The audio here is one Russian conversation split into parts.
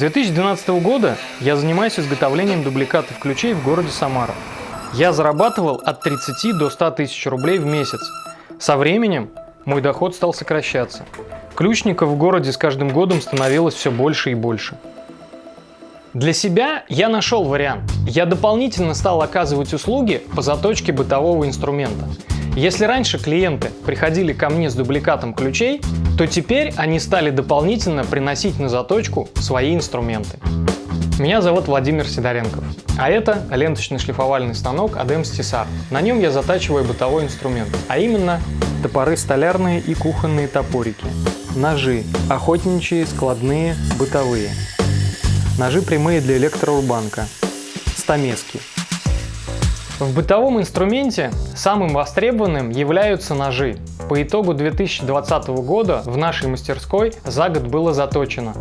2012 года я занимаюсь изготовлением дубликатов ключей в городе Самара. Я зарабатывал от 30 до 100 тысяч рублей в месяц. Со временем мой доход стал сокращаться. Ключников в городе с каждым годом становилось все больше и больше. Для себя я нашел вариант. Я дополнительно стал оказывать услуги по заточке бытового инструмента. Если раньше клиенты приходили ко мне с дубликатом ключей, то теперь они стали дополнительно приносить на заточку свои инструменты. Меня зовут Владимир Сидоренков, а это ленточный шлифовальный станок ADEM Stisar. На нем я затачиваю бытовой инструмент, а именно топоры столярные и кухонные топорики, ножи, охотничьи, складные, бытовые, ножи прямые для электрорубанка, стамески. В бытовом инструменте самым востребованным являются ножи. По итогу 2020 года в нашей мастерской за год было заточено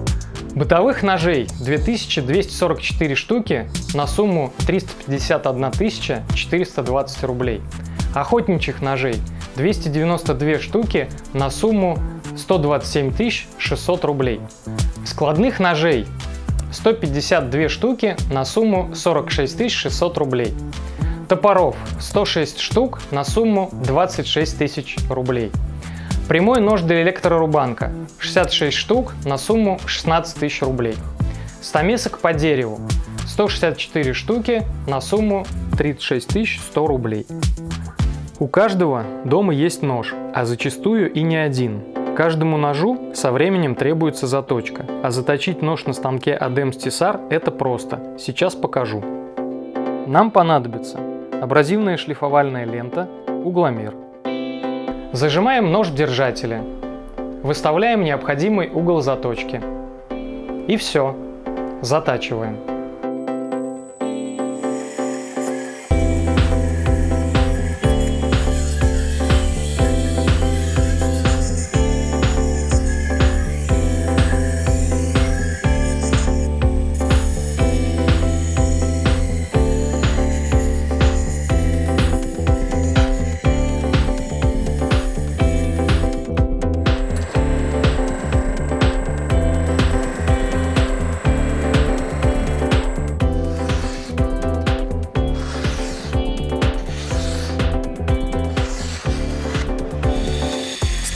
Бытовых ножей 2244 штуки на сумму 351 420 рублей. Охотничьих ножей 292 штуки на сумму 127 600 рублей. Складных ножей 152 штуки на сумму 46 600 рублей. Топоров 106 штук на сумму 26 тысяч рублей. Прямой нож для электрорубанка 66 штук на сумму 16 тысяч рублей. Стамесок по дереву 164 штуки на сумму 36 100 рублей. У каждого дома есть нож, а зачастую и не один. Каждому ножу со временем требуется заточка, а заточить нож на станке ADEM Stisar это просто. Сейчас покажу. Нам понадобится абразивная шлифовальная лента, угломер. Зажимаем нож в держателе. Выставляем необходимый угол заточки. И все. Затачиваем.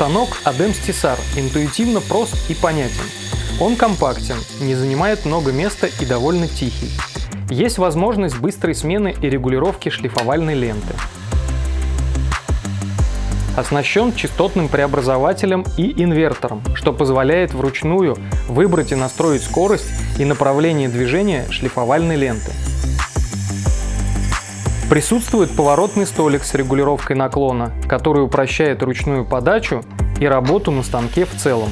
Станок ADEM Stisar интуитивно прост и понятен. Он компактен, не занимает много места и довольно тихий. Есть возможность быстрой смены и регулировки шлифовальной ленты. Оснащен частотным преобразователем и инвертором, что позволяет вручную выбрать и настроить скорость и направление движения шлифовальной ленты. Присутствует поворотный столик с регулировкой наклона, который упрощает ручную подачу и работу на станке в целом.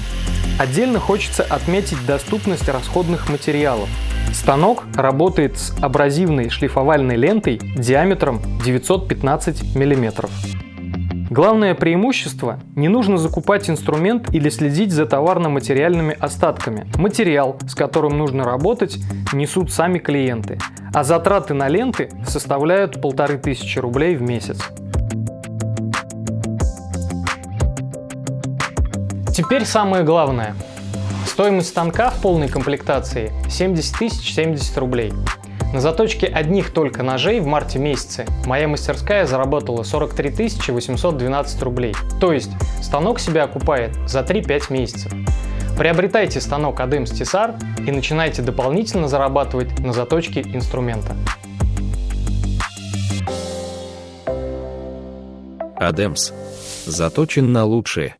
Отдельно хочется отметить доступность расходных материалов. Станок работает с абразивной шлифовальной лентой диаметром 915 мм. Главное преимущество – не нужно закупать инструмент или следить за товарно-материальными остатками. Материал, с которым нужно работать, несут сами клиенты, а затраты на ленты составляют полторы тысячи рублей в месяц. Теперь самое главное. Стоимость станка в полной комплектации 70 тысяч 70 рублей. На заточке одних только ножей в марте месяце моя мастерская заработала 43 812 рублей. То есть станок себя окупает за 3-5 месяцев. Приобретайте станок ADEM Stisar и начинайте дополнительно зарабатывать на заточке инструмента. ADEMS. Заточен на лучшее.